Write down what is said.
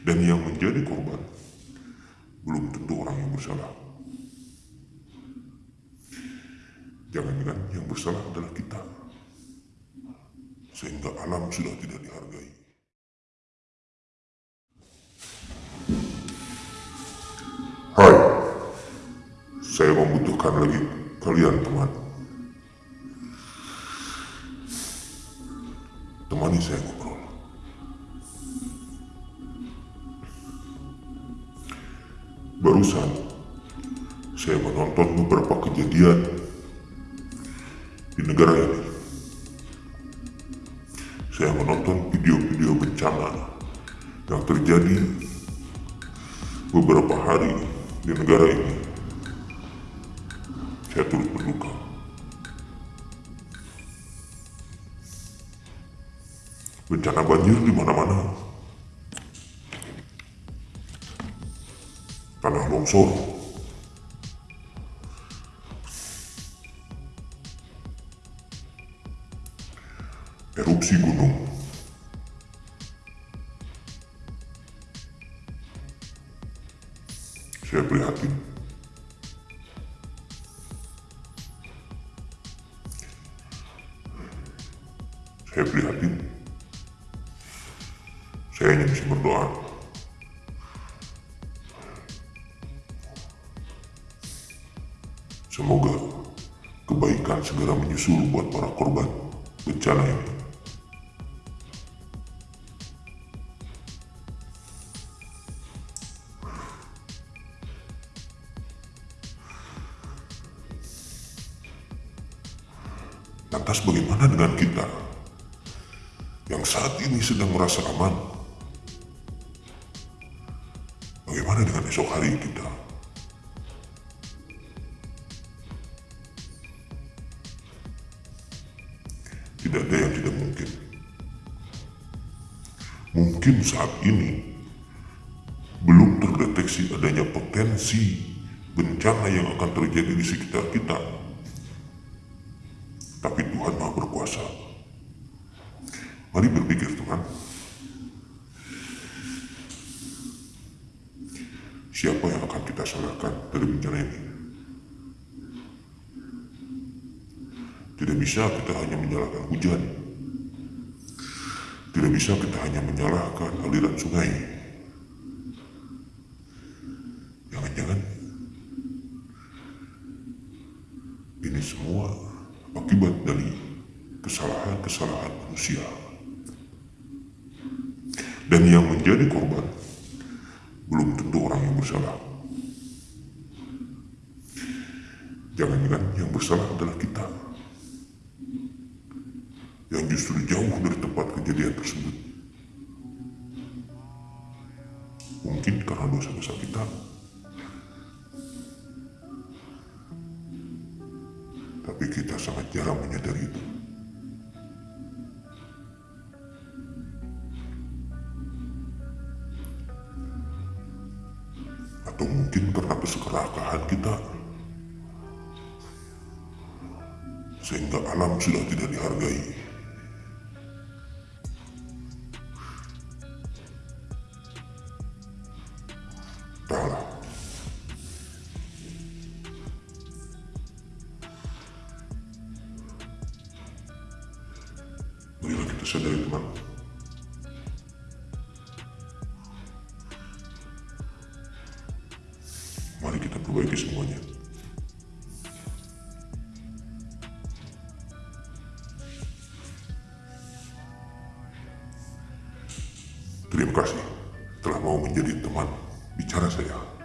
Dan yang menjadi korban belum tentu orang yang bersalah. Jangan-jangan yang bersalah adalah kita. Sehingga alam sudah tidak dihargai. Hai, saya membutuhkan lagi kalian teman. Temani saya. Barusan saya menonton beberapa kejadian di negara ini. Saya menonton video-video bencana yang terjadi beberapa hari di negara ini. Saya turut berduka. Bencana banjir di mana-mana. Tanah longsor. Erupsi gunung. Saya prihatin. Saya prihatin. Saya hanya bisa berdoa. Kebaikan segera menyusul buat para korban bencana ini. Lantas bagaimana dengan kita yang saat ini sedang merasa aman? Bagaimana dengan esok hari kita? Tidak ada yang tidak mungkin. Mungkin saat ini belum terdeteksi adanya potensi bencana yang akan terjadi di sekitar kita. Tapi Tuhan Maha Berkuasa. Mari berpikir Tuhan. Siapa yang akan kita salahkan dari bencana ini? Tidak bisa kita hanya menyalahkan hujan. Tidak bisa kita hanya menyalahkan aliran sungai. Jangan-jangan ini semua akibat dari kesalahan-kesalahan manusia. Dan yang menjadi korban belum tentu orang yang bersalah. Jangan-jangan yang bersalah adalah kita yang justru jauh dari tempat kejadian tersebut. Mungkin karena dosa-dosa kita. Tapi kita sangat jarang menyadari itu. Atau mungkin karena keserakahan kita. Sehingga alam sudah tidak dihargai. Marilah kita sadari teman. Mari kita perbaiki semuanya. Terima kasih telah mau menjadi teman bicara saya.